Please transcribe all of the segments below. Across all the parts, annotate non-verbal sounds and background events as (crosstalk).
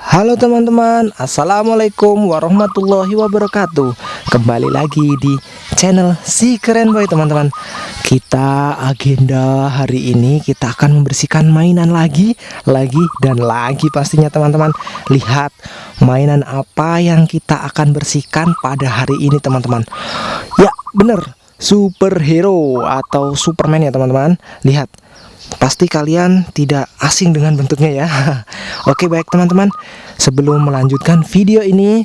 Halo teman-teman, Assalamualaikum warahmatullahi wabarakatuh. Kembali lagi di channel Si Keren Boy teman-teman. Kita agenda hari ini kita akan membersihkan mainan lagi Lagi dan lagi pastinya teman-teman. Lihat mainan apa yang kita akan bersihkan pada hari ini teman-teman. Ya bener, superhero atau superman ya teman-teman. Lihat Pasti kalian tidak asing dengan bentuknya ya. (laughs) Oke baik teman-teman. Sebelum melanjutkan video ini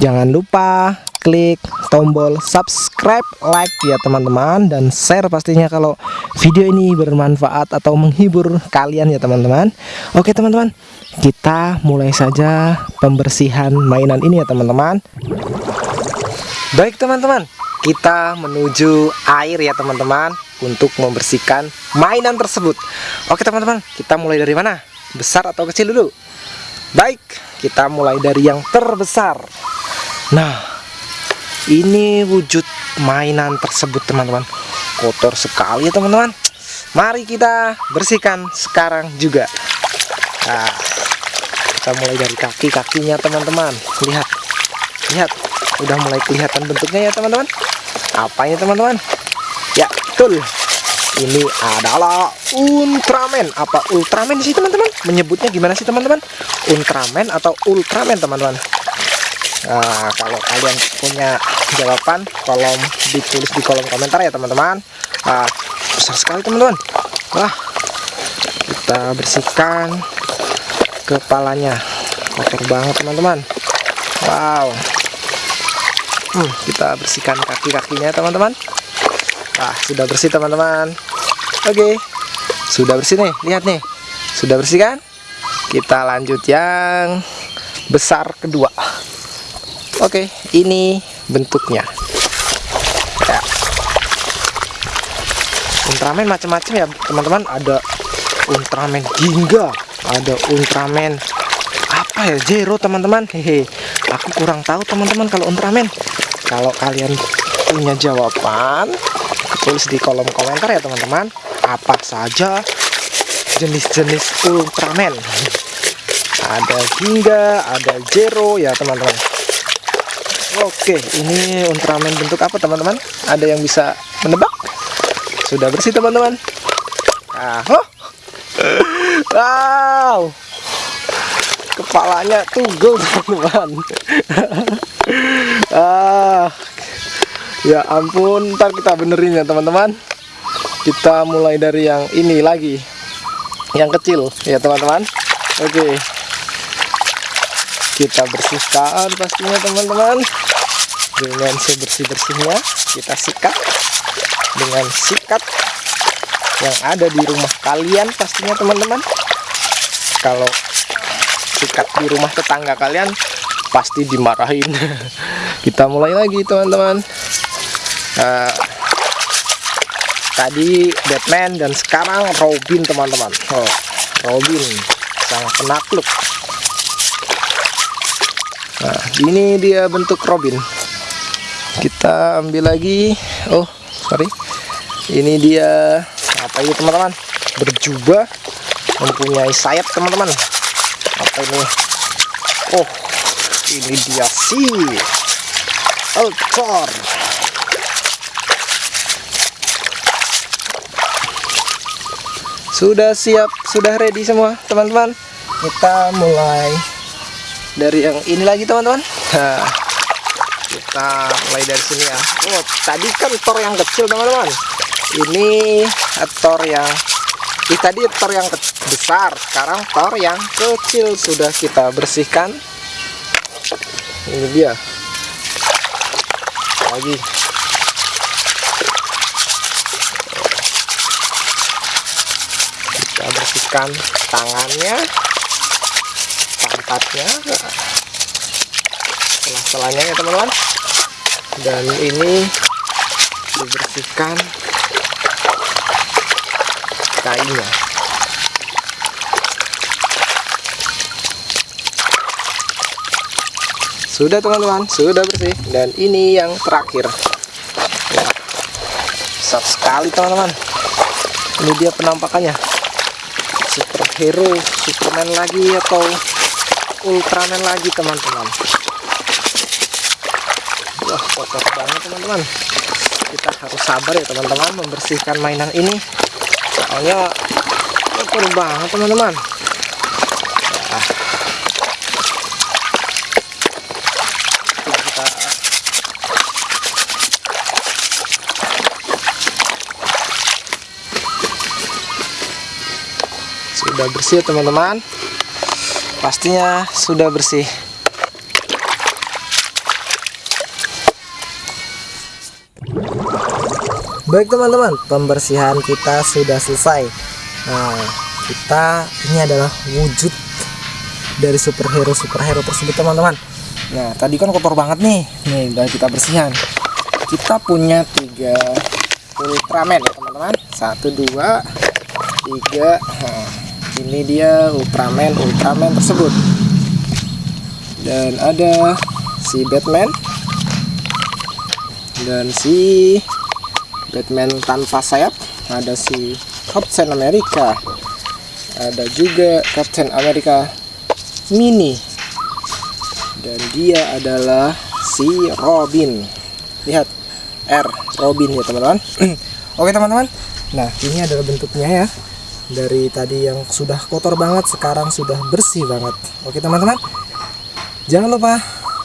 Jangan lupa klik tombol subscribe, like ya teman-teman Dan share pastinya kalau video ini bermanfaat atau menghibur kalian ya teman-teman. Oke teman-teman Kita mulai saja pembersihan mainan ini ya teman-teman. Baik teman-teman Kita menuju air ya teman-teman untuk membersihkan mainan tersebut. Oke teman-teman kita mulai dari mana? Besar atau kecil dulu? Baik kita mulai dari yang terbesar. Nah ini wujud mainan tersebut teman-teman. Kotor sekali ya teman-teman. Mari kita bersihkan sekarang juga. Nah kita mulai dari kaki-kakinya teman-teman. Lihat lihat. Udah mulai kelihatan bentuknya ya teman-teman. Apa ini teman-teman betul. Ini adalah Ultraman. Apa Ultraman sih teman-teman? Menyebutnya gimana sih teman-teman? Ultraman atau Ultraman teman-teman? Nah, kalau kalian punya jawaban kolom ditulis di kolom komentar ya teman-teman. Nah, besar sekali teman-teman. Wah kita bersihkan kepalanya. Kotor banget teman-teman. Wow. Hmm, kita bersihkan kaki-kakinya teman-teman Nah, sudah bersih teman-teman. Oke. Sudah bersih nih. Lihat nih. Sudah bersih kan? Kita lanjut yang besar kedua. Oke, ini bentuknya. Ya. Ultraman macam-macam ya, teman-teman. Ada Ultraman Ginga, ada Ultraman apa ya? Zero, teman-teman. Hehe. Aku kurang tahu, teman-teman, kalau Ultraman. Kalau kalian punya jawaban, tulis di kolom komentar ya teman-teman. Apa saja jenis-jenis Ultraman? Ada Ginga ada Zero ya teman-teman. Oke ini Ultraman bentuk apa teman-teman? Ada yang bisa menebak? Sudah bersih teman-teman. Ah, oh. wow. Kepalanya tugel (laughs) teman-teman. Ah ya ampun ntar kita benerin ya teman-teman. Kita mulai dari yang ini lagi. Yang kecil ya teman-teman. Oke. Kita bersihkan pastinya teman-teman. Dengan sebersih-bersihnya kita sikat. Dengan sikat yang ada di rumah kalian pastinya teman-teman. Kalau sikat di rumah tetangga kalian pasti dimarahin. (laughs) Kita mulai lagi teman-teman uh, tadi Batman dan sekarang Robin teman-teman. Oh, Robin sang penakluk. Nah ini dia bentuk Robin. Kita ambil lagi. Oh sorry. Ini dia apa ini teman-teman? Berjubah. Mempunyai sayap teman-teman. Apa ini? Oh ini dia sih Ultor sudah siap sudah ready semua teman-teman? Kita mulai. Dari yang ini lagi teman-teman? Nah, kita mulai dari sini ya. Oh tadi kan tor yang kecil teman-teman. Ini tor yang ini tadi tor yang besar. Sekarang tor yang kecil sudah kita bersihkan. Ini dia. Lagi bersihkan tangannya. Pantatnya setelah-setelahnya ya teman-teman. Dan ini dibersihkan kainnya. Sudah teman-teman. Sudah bersih. Dan ini yang terakhir. Besar sekali teman-teman. Ini dia penampakannya superhero Superman lagi atau Ultraman lagi teman-teman? Wah kotor banget teman-teman. Kita harus sabar ya teman-teman membersihkan mainan ini. Soalnya kotor banget teman-teman. Nah, kita sudah bersih teman-teman pastinya sudah bersih Baik teman-teman, pembersihan kita sudah selesai. Nah, kita ini adalah wujud dari superhero superhero tersebut teman-teman. Nah, tadi kan kotor banget nih. Nih, udah kita bersihkan. Kita punya tiga Ultraman ya teman-teman. Satu, dua, tiga. Nah, ini dia Ultraman Ultraman tersebut. Dan ada si Batman. Dan si Batman tanpa sayap. Ada si Captain America. Ada juga Captain America Mini. Dan dia adalah si Robin. Lihat R Robin ya teman-teman. (clears throat) Oke teman-teman. Nah ini adalah bentuknya ya dari tadi yang sudah kotor banget sekarang sudah bersih banget. Oke teman-teman. Jangan lupa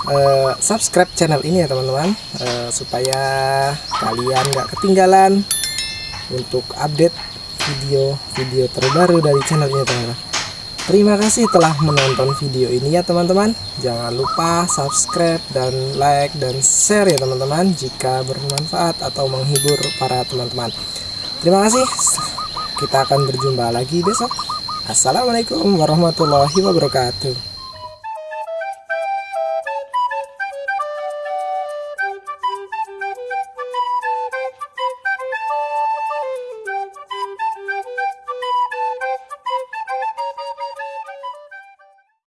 uh, subscribe channel ini ya teman-teman uh, supaya kalian gak ketinggalan untuk update video-video terbaru dari channel ini teman-teman. Terima kasih telah menonton video ini ya teman-teman. Jangan lupa subscribe dan like dan share ya teman-teman jika bermanfaat atau menghibur para teman-teman. Terima kasih kita akan berjumpa lagi besok. Assalamualaikum warahmatullahi wabarakatuh